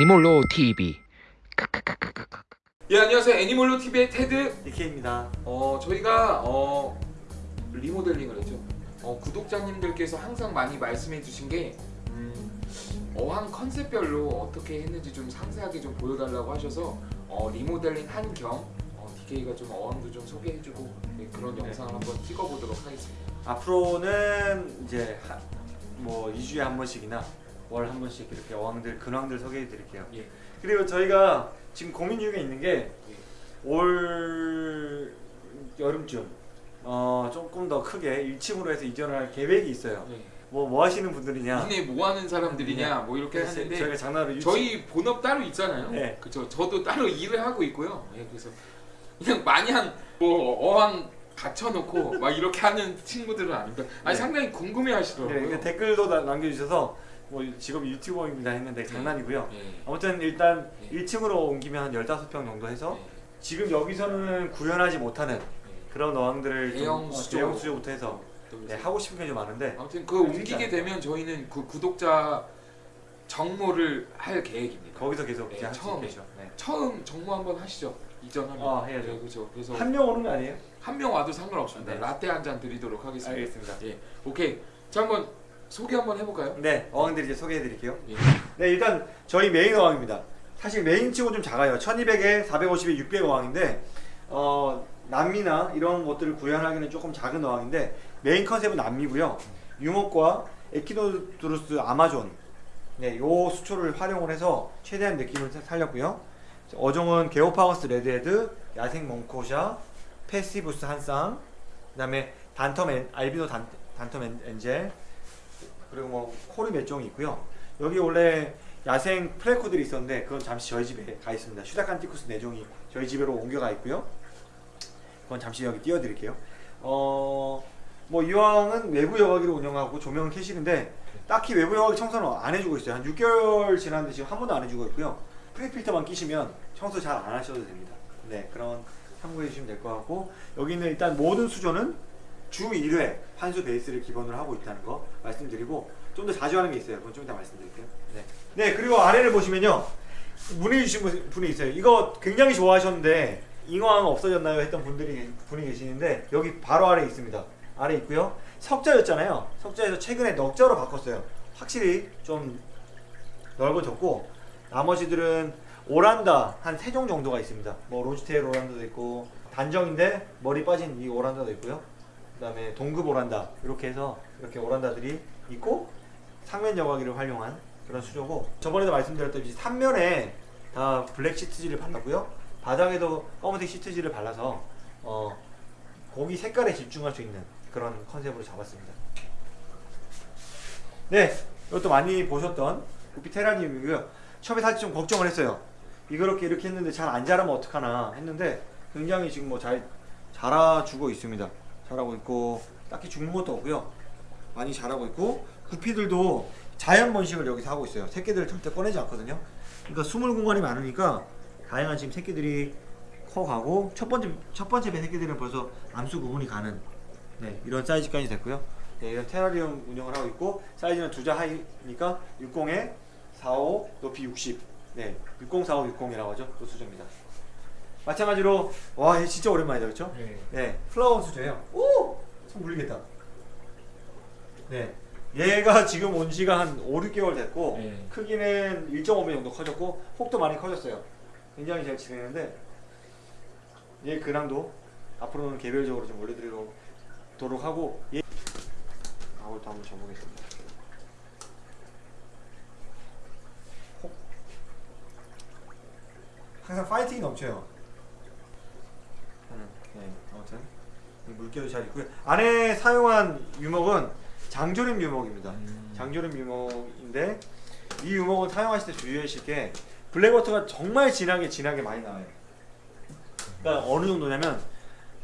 애니몰로 TV 예 안녕하세요 애니멀로 TV의 테드 DK입니다. 어 저희가 어 리모델링을 했죠 어 구독자님들께서 항상 많이 말씀해 주신 게 음, 어항 컨셉별로 어떻게 했는지 좀 상세하게 좀 보여달라고 하셔서 어 리모델링 한겸 어, DK가 좀 어항도 좀 소개해주고 네, 그런 네. 영상을 한번 찍어보도록 하겠습니다 앞으로는 이제 하, 뭐 2주에 한 번씩이나 월 한 번씩 이렇게 어항들 근황들 소개해 드릴게요. 예. 그리고 저희가 지금 고민 중에 있는 게 예. 올 여름쯤 어 조금 더 크게 1층으로 해서 이전을 할 계획이 있어요. 네. 뭐뭐 하시는 분들이냐? 니네 뭐 하는 사람들이냐 뭐 이렇게 하는데 저희가 장난으로 1층 저희 본업 따로 있잖아요. 네. 그죠. 저도 따로 일을 하고 있고요. 예, 그래서 그냥 마냥 뭐 어항 갖춰놓고 막 이렇게 하는 친구들은 아닙니다. 아니 네. 상당히 네, 궁금해 하시더라고요. 그 댓글도 나- 남겨주셔서 뭐 직업이 유튜버입니다 했는데 장난이고요. 예. 아무튼 일단 네. 1층으로 옮기면 한 15평 정도 해서 예. 지금 여기서는 구현하지 못하는 예. 그런 어항들을 좀, 대형 어, 수조. 대형 수조부터 해서 또 네, 하고 싶은 게 좀 많은데 아무튼 그 옮기게 되면 저희는 그 구독자 정모를 할 계획입니다. 거기서 계속 네. 있겠죠. 네. 처음 정모 한번 하시죠. 이전하면. 아, 해야죠. 네, 그렇죠. 그래서 한 명 오는 거 아니에요? 한 명 와도 상관없습니다. 네. 라떼 한 잔 드리도록 하겠습니다. 알겠습니다. 예. 오케이. 자 한번 소개 한번 해볼까요? 네, 어항들 이제 소개해 드릴게요. 예. 네, 일단 저희 메인 어항입니다. 사실 메인 치고 좀 작아요. 1200에 450에 600 어항인데 어, 남미나 이런 것들을 구현하기는 조금 작은 어항인데 메인 컨셉은 남미고요. 유목과 에키노드루스 아마존 네, 요 수초를 활용을 해서 최대한 느낌을 사- 살렸고요. 어종은 게오파거스 red head, 야생 만코샤, 페스티부스 한쌍, 그 다음에 단텀 엔, 알비노 단, 단텀 엔, angel, 그리고 뭐 코리 몇 종이 있고요. 여기 원래 야생 플레코들이 있었는데 그건 잠시 저희 집에 가 있습니다. 슈다칸티쿠스 4종이 저희 집으로 옮겨가 있고요. 그건 잠시 여기 띄워드릴게요. 어, 뭐 이 어항은 외부 여과기로 운영하고 조명은 캐실인데 딱히 외부 여과기 청소는 안 해주고 있어요. 한 6개월 지났는데 지금 한 번도 안 해주고 있고요. 프리필터만 끼시면 청소 잘 안 하셔도 됩니다. 네, 그런 참고해 주시면 될 것 같고 여기는 일단 모든 수조는 주 1회 환수 베이스를 기본으로 하고 있다는 거 말씀드리고 좀 더 자주 하는 게 있어요. 그건 좀 이따 말씀드릴게요. 네. 네, 그리고 아래를 보시면요. 문의 주신 분- 분이 있어요. 이거 굉장히 좋아하셨는데 잉어항 없어졌나요? 했던 분들이 분이 계시는데 여기 바로 아래 있습니다. 아래 있고요. 석자였잖아요. 석자에서 최근에 넉자로 바꿨어요. 확실히 좀 넓어졌고 나머지들은 오란다 한 세 종 정도가 있습니다. 뭐 로즈테일 오란다도 있고 단정인데 머리 빠진 이 오란다도 있고요. 그다음에 동급 오란다 이렇게 해서 이렇게 오란다들이 있고 상면 여과기를 활용한 그런 수조고 저번에도 말씀드렸듯이 3면에 다 블랙 시트지를 발랐고요. 바닥에도 검은색 시트지를 발라서 어, 고기 색깔에 집중할 수 있는 그런 컨셉으로 잡았습니다. 네, 이것도 많이 보셨던 구피 테라늄이고요. 처음에 사실 좀 걱정을 했어요. 이렇게 이렇게 했는데 잘 안 자라면 어떡하나 했는데 굉장히 지금 뭐 잘 자라주고 있습니다. 자라고 있고 딱히 죽는 것도 없고요. 많이 자라고 있고 구피들도 자연 번식을 여기서 하고 있어요. 새끼들을 절대 꺼내지 않거든요. 그러니까 숨을 공간이 많으니까 다양한 지금 새끼들이 커가고 첫 번째 첫 번째 배 새끼들은 벌써 암수 구분이 가는 네, 이런 사이즈까지 됐고요. 네, 이런 테라리움 운영을 하고 있고 사이즈는 두자 하이니까 60에 45 높이 60. 네, 60, 45, 60이라고 하죠. 그 수조입니다. 마찬가지로 와, 얘 진짜 오랜만이다, 그렇죠? 네. 네, 플라워 수조예요. 오, 손 물리겠다. 네, 얘가 지금 온 지가 한 5, 6개월 됐고 네. 크기는 1.5배 정도 커졌고 폭도 많이 커졌어요. 굉장히 잘 지내는데 얘 근황도 앞으로는 개별적으로 좀 올려드리도록 하고 얘 아울도 한번 줘보겠습니다. 혹. 항상 파이팅이 넘쳐요. 음, 네, 아무튼 이 물개도 잘 있고요. 안에 사용한 유목은 장조림 유목입니다. 음. 장조림 유목인데 이 유목은 사용하실 때 주의하실 게 블랙워터가 정말 진하게 진하게 많이 나와요. 그러니까 어느 정도냐면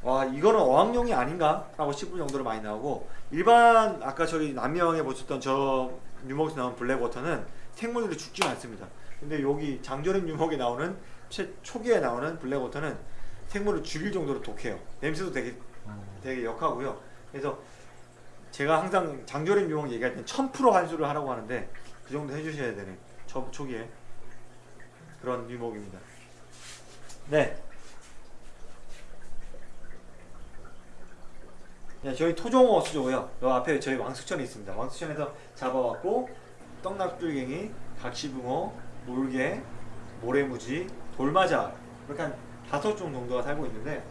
와 이거는 어항용이 아닌가 라고 싶을 정도로 많이 나오고 일반 아까 저기 남미어항에 보셨던 저 유목에서 나온 블랙워터는 생물들이 죽지 않습니다. 근데 여기 장조림 유목에 나오는 최, 초기에 나오는 블랙워터는 생물을 죽일 정도로 독해요. 냄새도 되게 되게 역하고요. 그래서 제가 항상 장조림 유목 얘기할 때 1000% 환수를 하라고 하는데 그 정도 해주셔야 되네. 초, 초기에. 그런 유목입니다. 네. 네, 저희 토종어 수조고요. 요 앞에 저희 왕수천이 있습니다. 왕수천에서 잡아왔고 떡납줄갱이, 각시붕어, 물개, 모래무지, 돌마자 이렇게 한 다섯 종 정도가 살고 있는데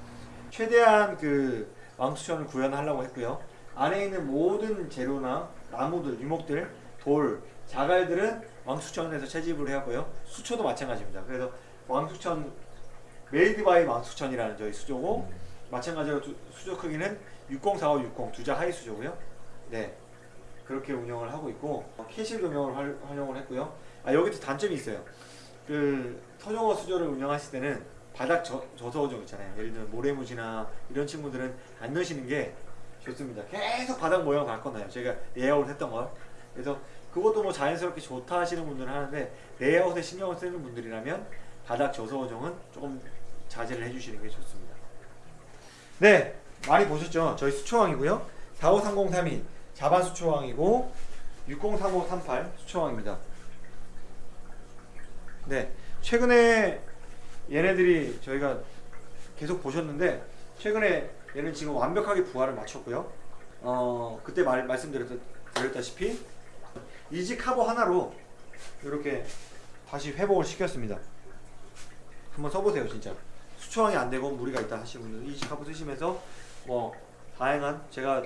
최대한 그 왕숙천을 구현하려고 했고요. 안에 있는 모든 재료나 나무들, 유목들, 돌, 자갈들은 왕숙천에서 채집을 해왔고요. 수초도 마찬가지입니다. 그래서 왕숙천 made by 왕숙천이라는 저희 수조고 마찬가지로 두- 수조 크기는 604560 두 자 high 수조고요. 네. 그렇게 운영을 하고 있고 어, 캐실 조명을 활, 활용을 했고요. 아 여기도 단점이 있어요. 그 토종어 수조를 운영하실 때는 바닥 저, 저서어종 있잖아요. 예를 들면 모래무지나 이런 친구들은 안 넣으시는 게 좋습니다. 계속 바닥 모양을 바꿔놔요. 제가 레이아웃 했던 걸. 그래서 그것도 뭐 자연스럽게 좋다 하시는 분들은 하는데 레이아웃에 신경을 쓰는 분들이라면 바닥 저서어종은 조금 자제를 해주시는 게 좋습니다. 네, 많이 보셨죠? 저희 수초항이고요. 45303이 자반 수초항이고 603538 수초왕입니다. 네, 최근에 얘네들이 저희가 계속 보셨는데 최근에 얘는 지금 완벽하게 부하를 마쳤고요. 어 그때 말, 말씀드렸다시피 이지 카보 하나로 이렇게 다시 회복을 시켰습니다. 한번 써보세요 진짜. 수초항이 안 되고 무리가 있다 분들은 이지 카보 쓰시면서 뭐 다양한 제가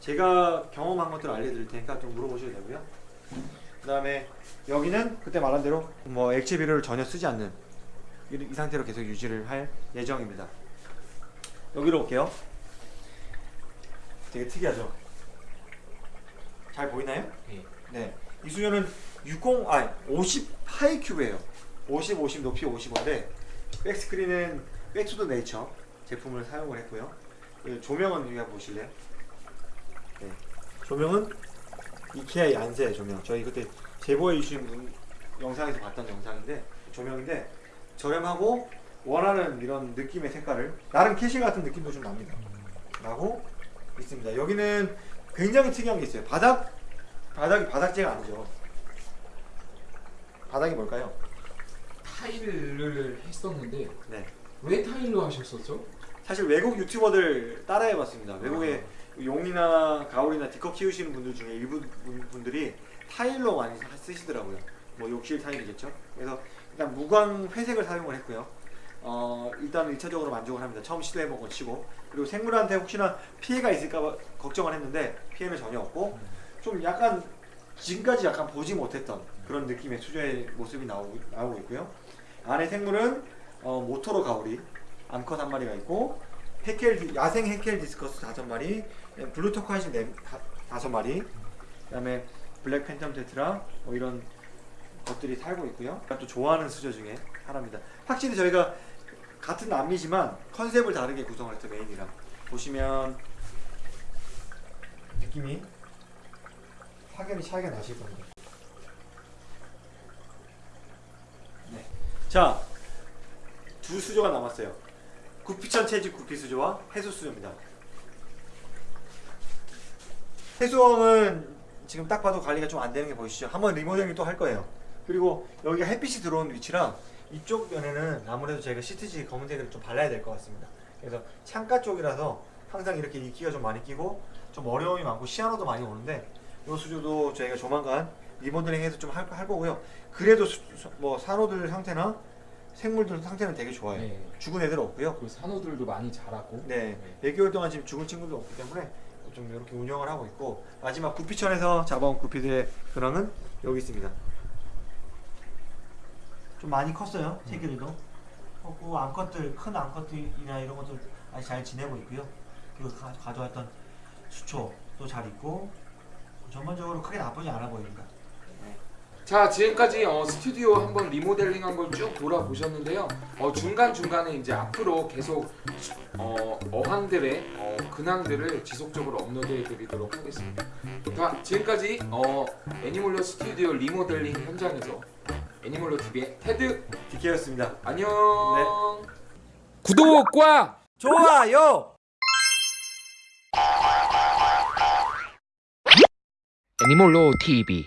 제가 경험한 것들 알려드릴 테니까 좀 물어보셔도 되고요. 그 다음에 여기는 그때 말한 대로 뭐 액체 비료를 전혀 쓰지 않는 이, 이 상태로 계속 유지를 할 예정입니다. 여기로 올게요. 되게 특이하죠? 잘 보이나요? 네. 네. 이 수조는 60, 아니 50 하이 큐브예요. 50, 50 높이 55인데 백스크린은 백투더 네이처 제품을 사용을 했고요. 그 조명은 여기 한번 보실래요? 네. 조명은 이케아 얀세 조명. 저희 그때 제보해 주신 분 영상에서 봤던 영상인데 조명인데 저렴하고 원하는 이런 느낌의 색깔을 나름 캐실 같은 느낌도 좀 납니다. 라고 있습니다. 여기는 굉장히 특이한 게 있어요. 바닥 바닥이 바닥재가 아니죠. 바닥이 뭘까요? 타일을 했었는데 네. 왜 타일로 하셨었죠? 사실 외국 유튜버들 따라해봤습니다. 외국에 용이나 가오리나 디컵 키우시는 분들 중에 일부 분- 분들이 타일로 많이 사- 쓰시더라고요. 뭐 욕실 타일이겠죠. 그래서 일단 무광 회색을 사용을 했고요. 어, 일단 1차적으로 만족을 합니다. 처음 시도해본 거 치고 그리고 생물한테 혹시나 피해가 있을까 걱정을 했는데 피해는 전혀 없고 좀 약간 지금까지 약간 보지 못했던 그런 느낌의 수조의 모습이 나오고, 나오고 있고요. 안에 생물은 어, 모토로 가오리 암컷 한 마리가 있고 해켈 디- 야생 해켈 디스커스 다섯 마리, blue turquoise 네 다- 다섯 마리, 그다음에 black phantom tetra 뭐 이런 것들이 살고 있고요. 또 좋아하는 수조 중에 하나입니다. 확실히 저희가 같은 남미지만 컨셉을 다르게 구성을 했죠 메인이랑 보시면 느낌이 확연히 차이가 나실 겁니다. 네. 자, 두 수조가 남았어요. 구피천 채집 구피 수조와 해수 수조입니다. 해수원은 지금 딱 봐도 관리가 좀 안 되는 게 보이시죠? 한번 리모델링 또 할 거예요. 그리고 여기가 햇빛이 들어오는 위치랑 이쪽 면에는 아무래도 저희가 시트지 검은색을 좀 발라야 될 것 같습니다. 그래서 창가 쪽이라서 항상 이렇게 이끼가 좀 많이 끼고 좀 어려움이 많고 시야로도 많이 오는데 이 수조도 저희가 조만간 리모델링 해서 좀할할 거고요. 그래도 수- 수- 뭐 산호들 상태나 생물들 상태는 되게 좋아요. 네. 죽은 애들 없고요. 그 산호들도 많이 자라고. 네, 몇 개월 동안 지금 죽은 친구도 없기 때문에 좀 이렇게 운영을 하고 있고 마지막 구피천에서 잡아온 구피들의 근황은 여기 있습니다. 좀 많이 컸어요, 새끼들도. 컸고 암컷들, 큰 암컷들이나 이런 것들 아주 잘 지내고 있고요. 그리고 가, 가져왔던 수초도 잘 있고 전반적으로 크게 나쁘지 않아 보입니다. 자 지금까지 어, 스튜디오 한번 리모델링 한 걸 쭉 돌아보셨는데요. 어, 중간 중간에 이제 앞으로 계속 어, 어항들의 어, 근황들을 지속적으로 업로드해 드리도록 하겠습니다. 자 지금까지 어, 애니몰로 스튜디오 리모델링 현장에서 애니몰로 TV의 테드 디케였습니다. 안녕. 네. 구독과 좋아요. 애니몰로 TV